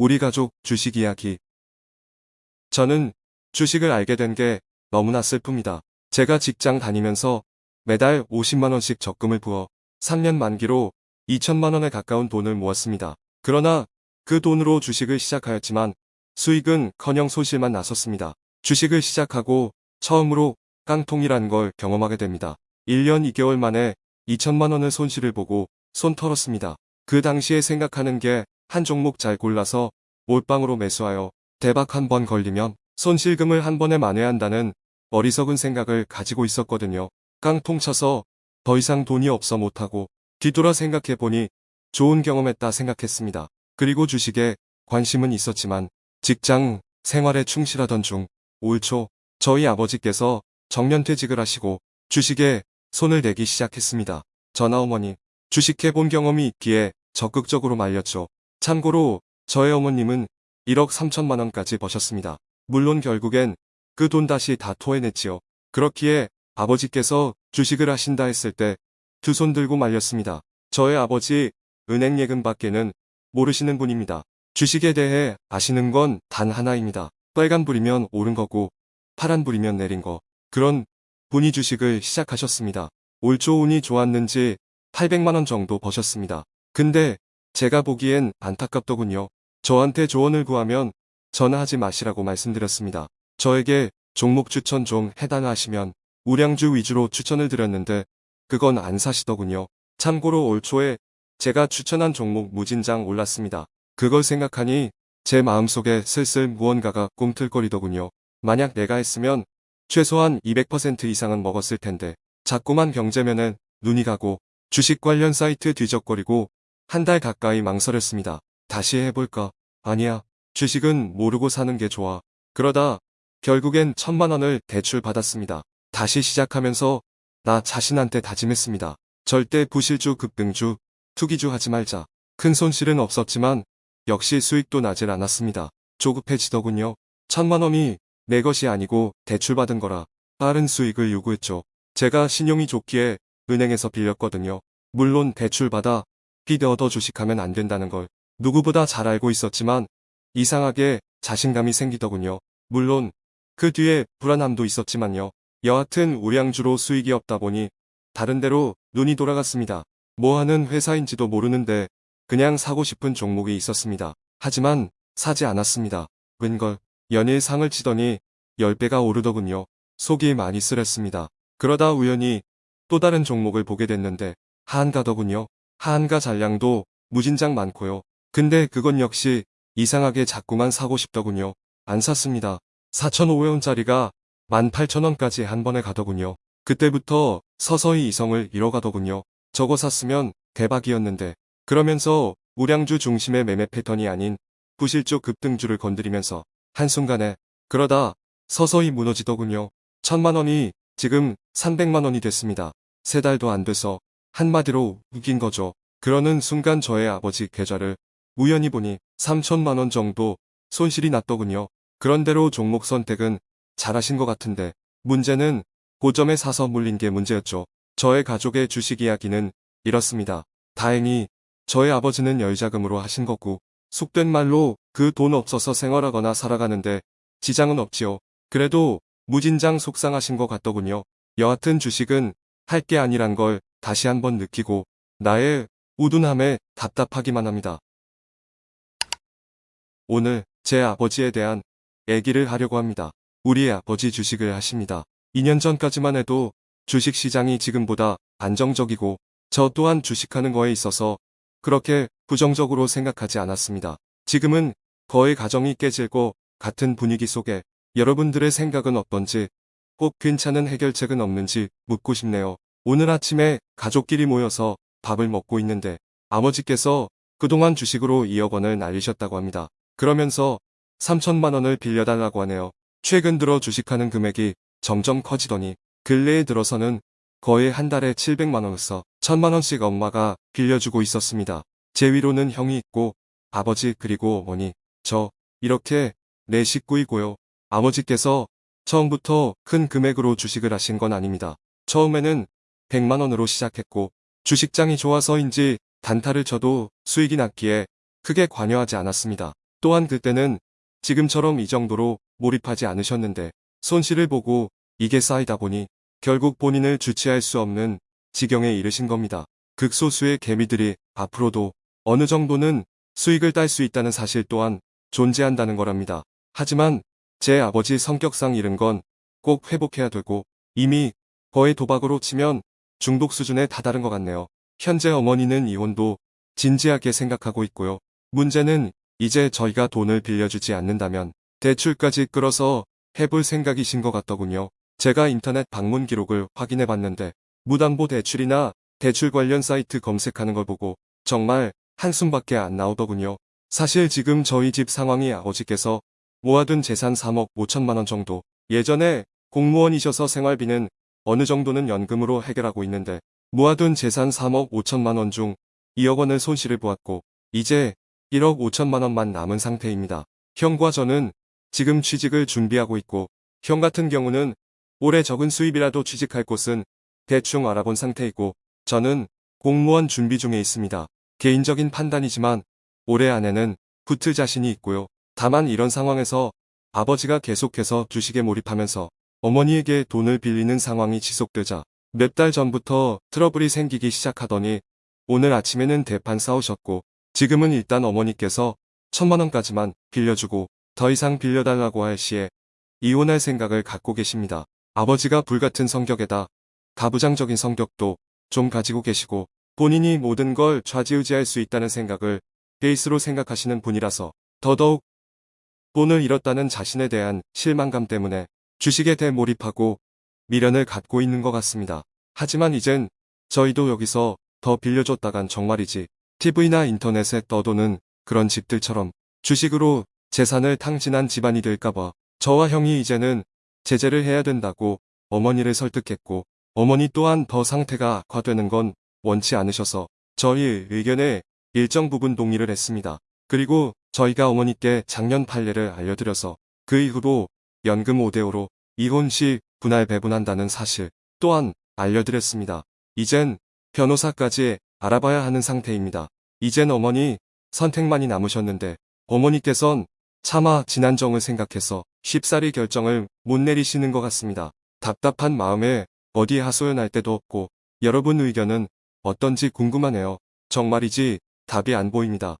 우리 가족 주식 이야기. 저는 주식을 알게 된 게 너무나 슬픕니다. 제가 직장 다니면서 매달 50만원씩 적금을 부어 3년 만기로 2천만원에 가까운 돈을 모았습니다. 그러나 그 돈으로 주식을 시작하였지만 수익은 커녕 손실만 났었습니다. 주식을 시작하고 처음으로 깡통이라는 걸 경험하게 됩니다. 1년 2개월 만에 2천만원의 손실을 보고 손 털었습니다. 그 당시에 생각하는 게 한 종목 잘 골라서 몰빵으로 매수하여 대박 한 번 걸리면 손실금을 한 번에 만회한다는 어리석은 생각을 가지고 있었거든요. 깡통 쳐서 더 이상 돈이 없어 못하고 뒤돌아 생각해보니 좋은 경험했다 생각했습니다. 그리고 주식에 관심은 있었지만 직장 생활에 충실하던 중 올 초 저희 아버지께서 정년퇴직을 하시고 주식에 손을 대기 시작했습니다. 전하 어머니 주식해본 경험이 있기에 적극적으로 말렸죠. 참고로 저의 어머님은 1억 3천만 원까지 버셨습니다. 물론 결국엔 그 돈 다시 다 토해냈지요. 그렇기에 아버지께서 주식을 하신다 했을 때 두 손 들고 말렸습니다. 저의 아버지 은행 예금 밖에는 모르시는 분입니다. 주식에 대해 아시는 건 단 하나입니다. 빨간불이면 오른 거고 파란불이면 내린 거. 그런 분이 주식을 시작하셨습니다. 올초 운이 좋았는지 800만원 정도 버셨습니다. 근데 제가 보기엔 안타깝더군요. 저한테 조언을 구하면 전화하지 마시라고 말씀드렸습니다. 저에게 종목 추천 좀 해달라하시면 우량주 위주로 추천을 드렸는데 그건 안 사시더군요. 참고로 올 초에 제가 추천한 종목 무진장 올랐습니다. 그걸 생각하니 제 마음속에 슬슬 무언가가 꿈틀거리더군요. 만약 내가 했으면 최소한 200% 이상은 먹었을 텐데 자꾸만 경제면은 눈이 가고 주식 관련 사이트 뒤적거리고 한 달 가까이 망설였습니다. 다시 해볼까? 아니야. 주식은 모르고 사는 게 좋아. 그러다 결국엔 천만 원을 대출 받았습니다. 다시 시작하면서 나 자신한테 다짐했습니다. 절대 부실주 급등주, 투기주 하지 말자. 큰 손실은 없었지만 역시 수익도 나질 않았습니다. 조급해지더군요. 천만 원이 내 것이 아니고 대출받은 거라 빠른 수익을 요구했죠. 제가 신용이 좋기에 은행에서 빌렸거든요. 물론 대출받아 빚 얻어 주식하면 안 된다는 걸 누구보다 잘 알고 있었지만 이상하게 자신감이 생기더군요. 물론 그 뒤에 불안함도 있었지만요. 여하튼 우량주로 수익이 없다 보니 다른 데로 눈이 돌아갔습니다. 뭐 하는 회사인지도 모르는데 그냥 사고 싶은 종목이 있었습니다. 하지만 사지 않았습니다. 웬걸 연일 상을 치더니 10배가 오르더군요. 속이 많이 쓰렸습니다. 그러다 우연히 또 다른 종목을 보게 됐는데 하한가더군요. 하한가 잔량도 무진장 많고요. 근데 그건 역시 이상하게 자꾸만 사고 싶더군요. 안 샀습니다. 4,500원짜리가 18,000원까지 한 번에 가더군요. 그때부터 서서히 이성을 잃어가더군요. 저거 샀으면 대박이었는데 그러면서 우량주 중심의 매매 패턴이 아닌 부실적 급등주를 건드리면서 한순간에 그러다 서서히 무너지더군요. 천만원이 지금 300만원이 됐습니다. 세 달도 안 돼서 한마디로 웃긴 거죠. 그러는 순간 저의 아버지 계좌를 우연히 보니 3천만 원 정도 손실이 났더군요. 그런대로 종목 선택은 잘하신 것 같은데 문제는 고점에 사서 물린 게 문제였죠. 저의 가족의 주식 이야기는 이렇습니다. 다행히 저의 아버지는 열자금으로 하신 거고 속된 말로 그 돈 없어서 생활하거나 살아가는데 지장은 없지요. 그래도 무진장 속상하신 것 같더군요. 여하튼 주식은 할 게 아니란 걸 다시 한번 느끼고 나의 우둔함에 답답하기만 합니다. 오늘 제 아버지에 대한 얘기를 하려고 합니다. 우리 아버지 주식을 하십니다. 2년 전까지만 해도 주식시장이 지금보다 안정적이고 저 또한 주식하는 거에 있어서 그렇게 부정적으로 생각하지 않았습니다. 지금은 거의 가정이 깨질 것 같은 분위기 속에 여러분들의 생각은 어떤지 꼭 괜찮은 해결책은 없는지 묻고 싶네요. 오늘 아침에 가족끼리 모여서 밥을 먹고 있는데 아버지께서 그동안 주식으로 2억 원을 날리셨다고 합니다. 그러면서 3천만 원을 빌려달라고 하네요. 최근 들어 주식하는 금액이 점점 커지더니 근래에 들어서는 거의 한 달에 700만 원을 써 1000만 원씩 엄마가 빌려주고 있었습니다. 제 위로는 형이 있고 아버지 그리고 어머니 저 이렇게 네 식구이고요. 아버지께서 처음부터 큰 금액으로 주식을 하신 건 아닙니다. 처음에는 100만 원으로 시작했고 주식장이 좋아서인지 단타를 쳐도 수익이 났기에 크게 관여하지 않았습니다. 또한 그때는 지금처럼 이 정도로 몰입하지 않으셨는데 손실을 보고 이게 쌓이다 보니 결국 본인을 주체할 수 없는 지경에 이르신 겁니다. 극소수의 개미들이 앞으로도 어느 정도는 수익을 딸 수 있다는 사실 또한 존재한다는 거랍니다. 하지만 제 아버지 성격상 잃은 건 꼭 회복해야 되고 이미 거의 도박으로 치면 중독 수준에 다다른 것 같네요. 현재 어머니는 이혼도 진지하게 생각하고 있고요. 문제는 이제 저희가 돈을 빌려주지 않는다면 대출까지 끌어서 해볼 생각이신 것 같더군요. 제가 인터넷 방문 기록을 확인해 봤는데 무담보 대출이나 대출 관련 사이트 검색하는 걸 보고 정말 한숨밖에 안 나오더군요. 사실 지금 저희 집 상황이 아버지께서 모아둔 재산 3억 5천만 원 정도 예전에 공무원이셔서 생활비는 어느 정도는 연금으로 해결하고 있는데 모아둔 재산 3억 5천만 원 중 2억 원을 손실을 보았고 이제 1억 5천만 원만 남은 상태입니다. 형과 저는 지금 취직을 준비하고 있고 형 같은 경우는 올해 적은 수입이라도 취직할 곳은 대충 알아본 상태이고 저는 공무원 준비 중에 있습니다. 개인적인 판단이지만 올해 안에는 붙을 자신이 있고요. 다만 이런 상황에서 아버지가 계속해서 주식에 몰입하면서 어머니에게 돈을 빌리는 상황이 지속되자 몇 달 전부터 트러블이 생기기 시작하더니 오늘 아침에는 대판 싸우셨고 지금은 일단 어머니께서 천만 원까지만 빌려주고 더 이상 빌려달라고 할 시에 이혼할 생각을 갖고 계십니다. 아버지가 불같은 성격에다 가부장적인 성격도 좀 가지고 계시고 본인이 모든 걸 좌지우지할 수 있다는 생각을 베이스로 생각하시는 분이라서 더더욱 돈을 잃었다는 자신에 대한 실망감 때문에 주식에 대몰입하고 미련을 갖고 있는 것 같습니다. 하지만 이젠 저희도 여기서 더 빌려줬다간 정말이지 TV나 인터넷에 떠도는 그런 집들처럼 주식으로 재산을 탕진한 집안이 될까봐 저와 형이 이제는 제재를 해야 된다고 어머니를 설득했고 어머니 또한 더 상태가 악화되는 건 원치 않으셔서 저희 의견에 일정 부분 동의를 했습니다. 그리고 저희가 어머니께 작년 판례를 알려드려서 그 이후로 연금 5대5로 이혼 시 분할 배분한다는 사실 또한 알려드렸습니다. 이젠 변호사까지 알아봐야 하는 상태입니다. 이젠 어머니 선택만이 남으셨는데 어머니께선 차마 지난 정을 생각해서 쉽사리 결정을 못 내리시는 것 같습니다. 답답한 마음에 어디 하소연할 데도 없고 여러분 의견은 어떤지 궁금하네요. 정말이지 답이 안 보입니다.